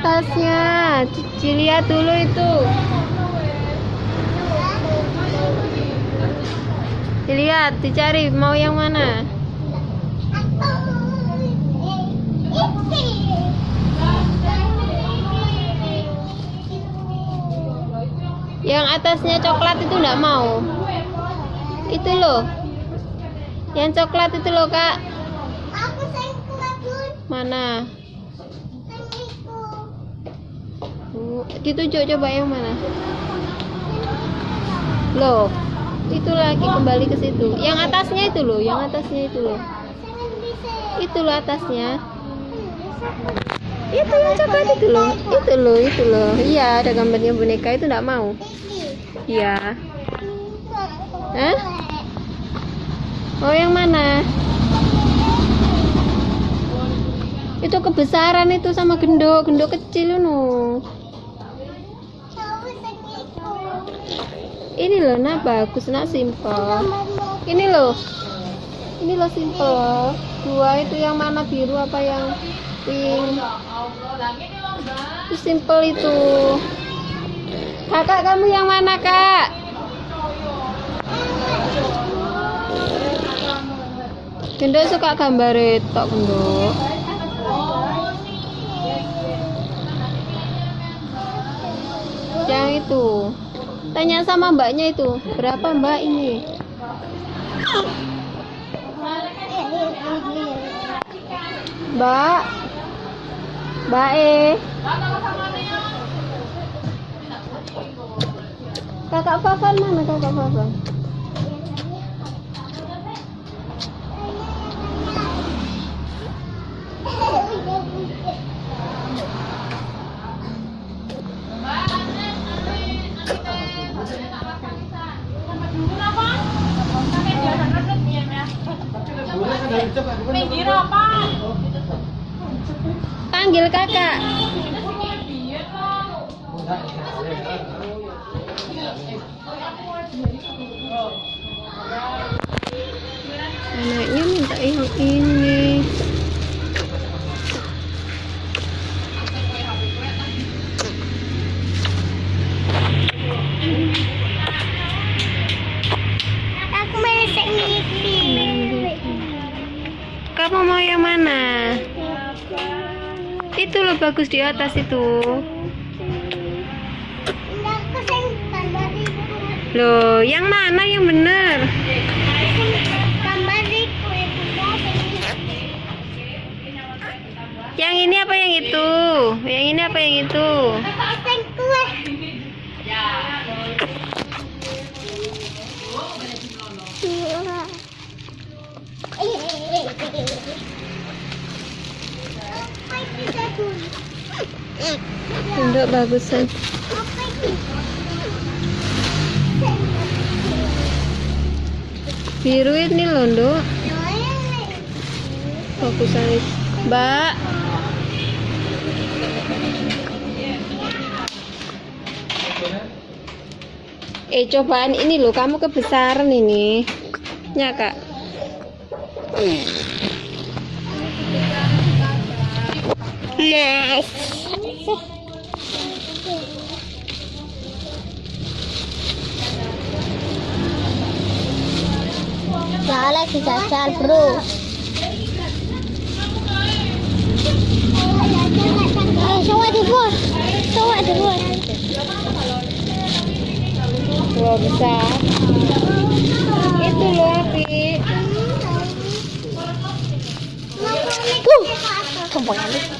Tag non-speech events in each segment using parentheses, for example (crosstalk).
atasnya. Dilihat dulu itu. Dilihat, dicari mau yang mana? Yang atasnya coklat itu enggak mau. Itu loh. Yang coklat itu loh, Kak. Mana? Uh, Ditunjuk coba yang mana? Loh. Itu lagi kembali ke situ. Yang atasnya itu loh, yang atasnya itu loh. Itu loh atasnya. Itu yang coklat itu loh. Itu loh, itu loh. Iya, ada gambarnya boneka itu enggak mau. Iya. Hah? Oh, yang mana? Itu kebesaran itu sama gendok, gendok kecil nu. Ini loh, nah bagus, nah simple. Ini loh. Ini loh simple. Dua itu yang mana biru apa yang pink? Itu simple itu. Kakak kamu yang mana, Kak? Gendok suka gambar itu, gendok. Itu. Tanya sama mbaknya itu, berapa mbak ini? Mbak. Mbak E. Kakak Fafan mana kakak Fafan? Panggil kakak. Anaknya minta yang ini. Bagus di atas itu. Loh, yang mana yang bener? Yang ini apa yang itu? Yang ini apa yang itu? (laughs) Untuk bagusan. Biru ini loh, Nduk. Itu. Mbak. Eh cobaan ini loh, kamu kebesaran ini. Ya kak. Nice. Jangan lagi jajal bro. Eh, coba di bos. Coba di bos. Wah besar. Itu loh api. Uh, kembali.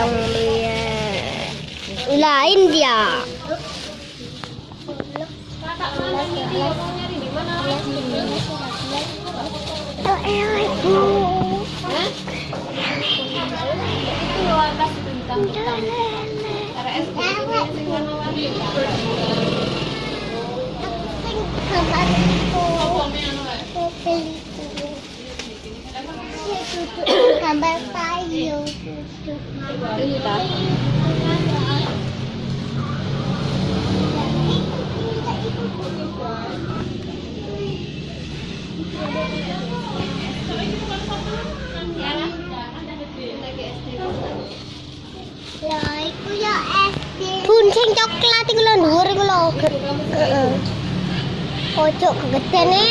yang warna-warni. Gambar payung. Ya SD. Bun sing coklat iku lho dhuwur iku lho. Heeh. Ojo kegedene.